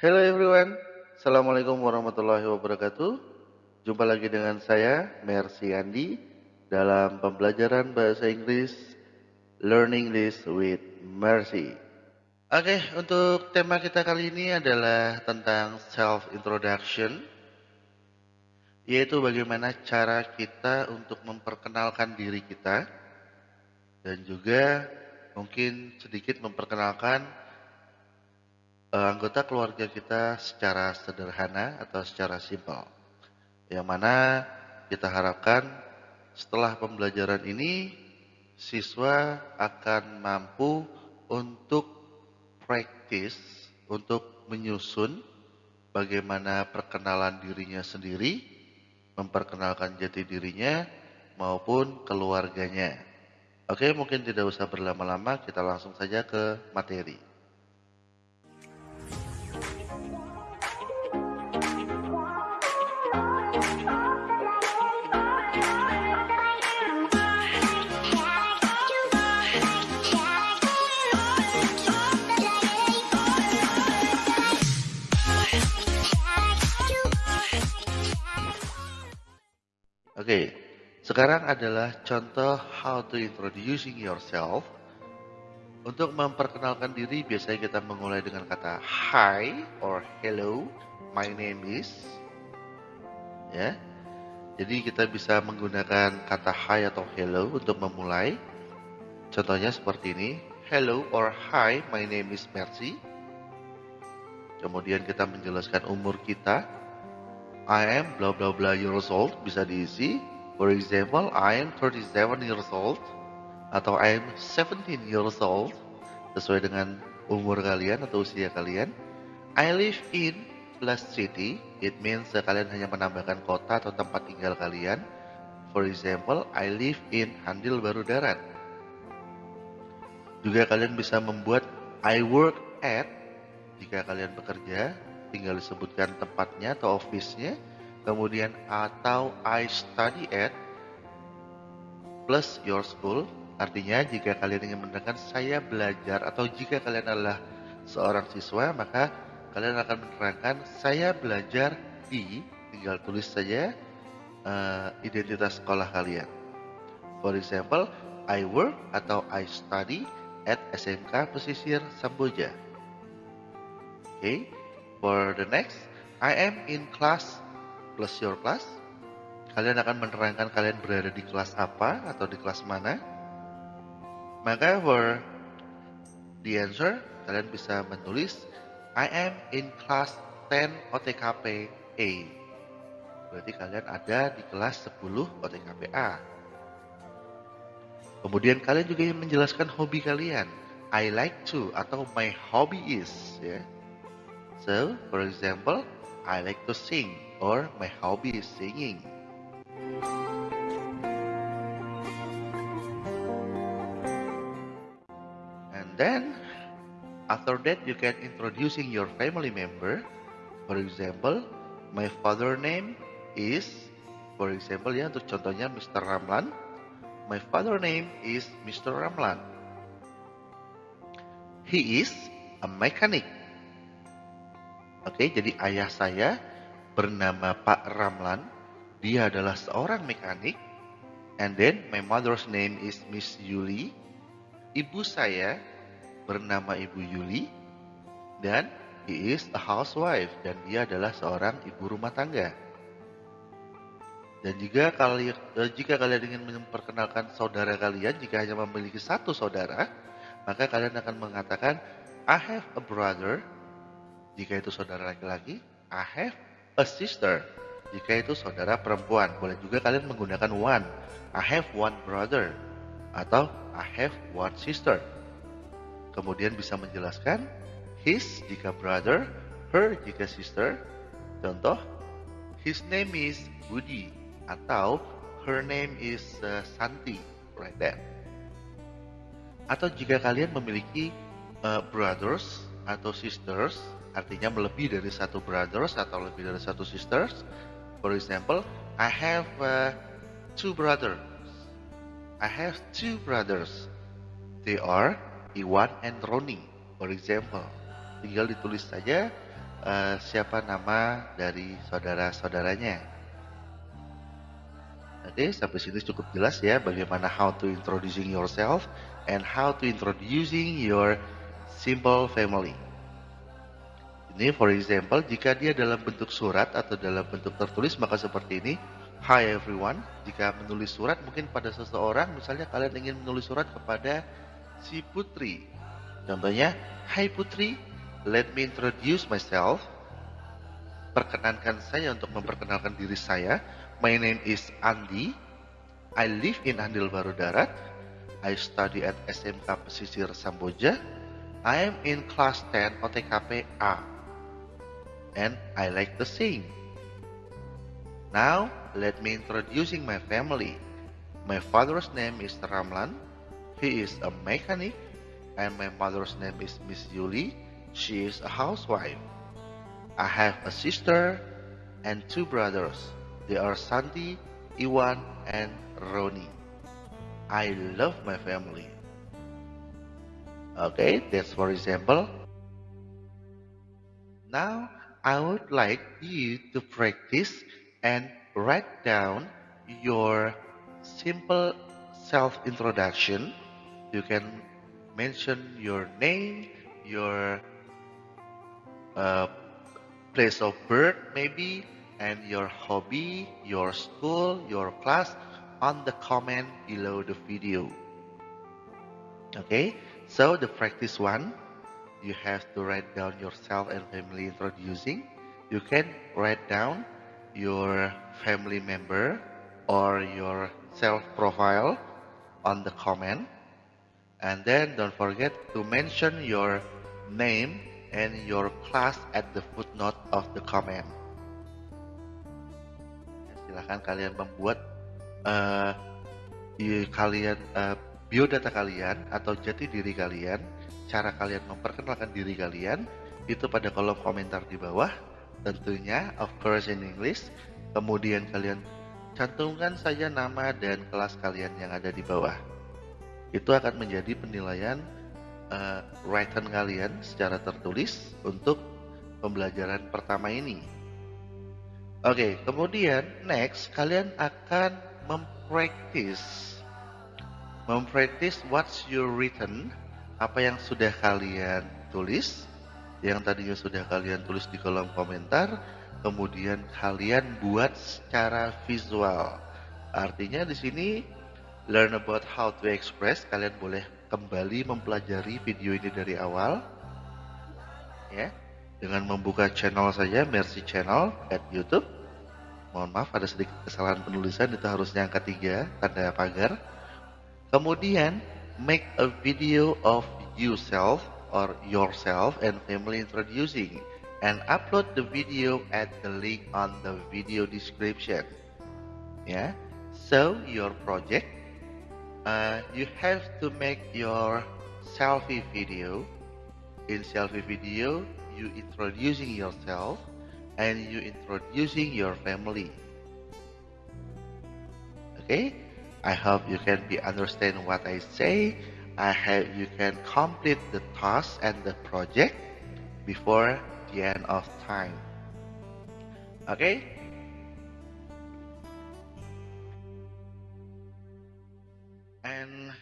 Hello everyone, Assalamualaikum warahmatullahi wabarakatuh. Jumpa lagi dengan saya, Mercy Andi, dalam pembelajaran bahasa Inggris Learning English with Mercy. Oke, untuk tema kita kali ini adalah tentang self introduction, yaitu bagaimana cara kita untuk memperkenalkan diri kita dan juga mungkin sedikit memperkenalkan anggota keluarga kita secara sederhana atau secara simpel. Yang mana kita harapkan setelah pembelajaran ini siswa akan mampu untuk praktis, untuk menyusun bagaimana perkenalan dirinya sendiri, memperkenalkan jati dirinya maupun keluarganya. Oke, mungkin tidak usah berlama-lama, kita langsung saja ke materi. Sekarang adalah contoh how to introducing yourself. Untuk memperkenalkan diri, biasanya kita memulai dengan kata hi or hello, my name is. Ya, jadi kita bisa menggunakan kata hi atau hello untuk memulai. Contohnya seperti ini, hello or hi, my name is Mercy. Kemudian kita menjelaskan umur kita, I am bla bla bla years old bisa diisi. For example, I am 37 years old atau I am 17 years old sesuai dengan umur kalian atau usia kalian. I live in plus city, it means kalian hanya menambahkan kota atau tempat tinggal kalian. For example, I live in Handil Baru Darat. Juga kalian bisa membuat I work at jika kalian bekerja tinggal disebutkan tempatnya atau office-nya, kemudian atau I study at plus your school, artinya jika kalian ingin menerangkan saya belajar atau jika kalian adalah seorang siswa, maka kalian akan menerangkan saya belajar di, tinggal tulis saja uh, identitas sekolah kalian. For example, I work atau I study at SMK Pesisir Samboja. Oke. Okay. For the next, I am in class plus your class. Kalian akan menerangkan kalian berada di kelas apa atau di kelas mana. Maka for the answer, kalian bisa menulis I am in class 10 OTKP A. Berarti kalian ada di kelas 10 OTKP A. Kemudian kalian juga menjelaskan hobi kalian. I like to atau my hobby is ya. So, for example, I like to sing or my hobby is singing. And then, after that you can introducing your family member. For example, my father name is, for example ya untuk contohnya Mr. Ramlan. My father name is Mr. Ramlan. He is a mechanic. Oke, jadi ayah saya bernama Pak Ramlan. Dia adalah seorang mekanik. And then my mother's name is Miss Yuli. Ibu saya bernama Ibu Yuli. Dan he is a housewife. Dan dia adalah seorang ibu rumah tangga. Dan juga kalian, eh, jika kalian ingin memperkenalkan saudara kalian, jika hanya memiliki satu saudara, maka kalian akan mengatakan, I have a brother jika itu saudara laki-laki, I have a sister. Jika itu saudara perempuan, boleh juga kalian menggunakan one. I have one brother atau I have one sister. Kemudian bisa menjelaskan his jika brother, her jika sister. Contoh, his name is Budi atau her name is uh, Santi, right there. Atau jika kalian memiliki uh, brothers atau sisters, artinya lebih dari satu brothers atau lebih dari satu sisters. For example, I have uh, two brothers. I have two brothers. They are Iwan and Roni. For example, tinggal ditulis saja uh, siapa nama dari saudara-saudaranya. Oke, sampai sini cukup jelas ya bagaimana how to introducing yourself and how to introducing your simple family. Ini for example, jika dia dalam bentuk surat atau dalam bentuk tertulis maka seperti ini. Hi everyone, jika menulis surat mungkin pada seseorang, misalnya kalian ingin menulis surat kepada si Putri. Contohnya, Hai Putri, let me introduce myself. Perkenankan saya untuk memperkenalkan diri saya. My name is Andi. I live in Andil Baru Darat. I study at SMK Pesisir Samboja. I am in class 10 OTKP A. And I like to sing. Now, let me introducing my family. My father's name is Ramlan. He is a mechanic. And my mother's name is Miss Yuli. She is a housewife. I have a sister and two brothers. They are Santi, Iwan, and Roni. I love my family. Okay, that's for example. Now, I would like you to practice and write down your simple self-introduction. You can mention your name, your uh, place of birth maybe, and your hobby, your school, your class on the comment below the video. Okay, so the practice one, you have to write down yourself and family introducing. You can write down your family member or your self profile on the comment. And then don't forget to mention your name and your class at the footnote of the comment silahkan kalian membuat uh, kalian uh, biodata kalian atau jati diri kalian, cara kalian memperkenalkan diri kalian itu pada kolom komentar di bawah. Tentunya of course in English. Kemudian kalian cantumkan saja nama dan kelas kalian yang ada di bawah. Itu akan menjadi penilaian uh, written kalian secara tertulis untuk pembelajaran pertama ini. Oke, kemudian next kalian akan mempraktis mempraktis what's your written, apa yang sudah kalian tulis, yang tadinya sudah kalian tulis di kolom komentar, kemudian kalian buat secara visual. Artinya di sini learn about how to express, kalian boleh kembali mempelajari video ini dari awal. Ya dengan membuka channel saja Mercy Channel at YouTube. Mohon maaf ada sedikit kesalahan penulisan itu harusnya angka 3 tanda pagar. Kemudian make a video of yourself or yourself and family introducing and upload the video at the link on the video description. Yeah. So your project uh, you have to make your selfie video. In selfie video, you introducing yourself and you introducing your family. Okay, I hope you can be understand what I say. I hope you can complete the task and the project before the end of time. Okay. And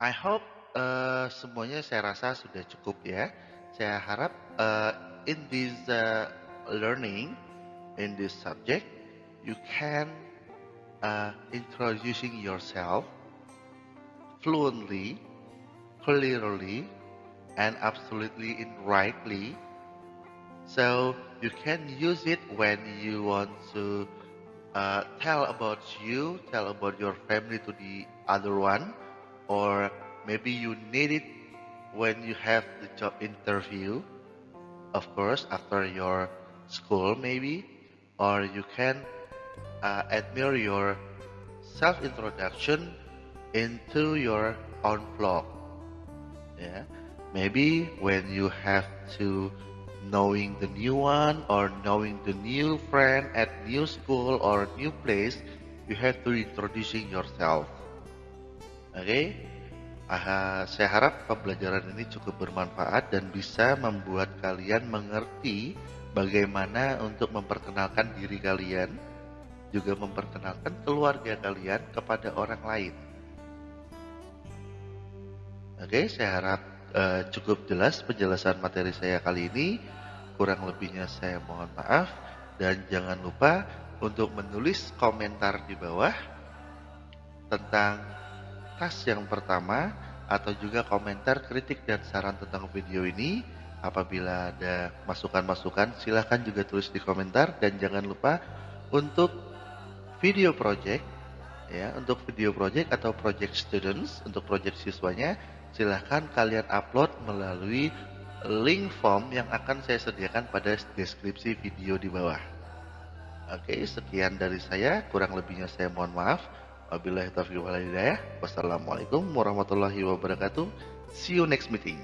I hope uh, semuanya saya rasa sudah cukup ya. Saya harap uh, in this uh, learning, in this subject, you can uh, introducing yourself fluently, clearly, and absolutely in rightly. So you can use it when you want to uh, tell about you, tell about your family to the other one, or maybe you need it when you have the job interview, of course, after your school maybe, or you can uh, admire your self-introduction into your own blog. Yeah, maybe when you have to knowing the new one or knowing the new friend at new school or new place, you have to introducing yourself. Okay, Uh, saya harap pembelajaran ini cukup bermanfaat dan bisa membuat kalian mengerti bagaimana untuk memperkenalkan diri kalian, juga memperkenalkan keluarga kalian kepada orang lain. Oke, saya harap uh, cukup jelas penjelasan materi saya kali ini. Kurang lebihnya saya mohon maaf dan jangan lupa untuk menulis komentar di bawah tentang tas yang pertama atau juga komentar, kritik, dan saran tentang video ini. Apabila ada masukan-masukan, silahkan juga tulis di komentar. Dan jangan lupa untuk video project, ya untuk video project atau project students, untuk project siswanya, silahkan kalian upload melalui link form yang akan saya sediakan pada deskripsi video di bawah. Oke, sekian dari saya. Kurang lebihnya saya mohon maaf. Wabillahi taufiq. Wassalamualaikum warahmatullahi wabarakatuh. See you next meeting.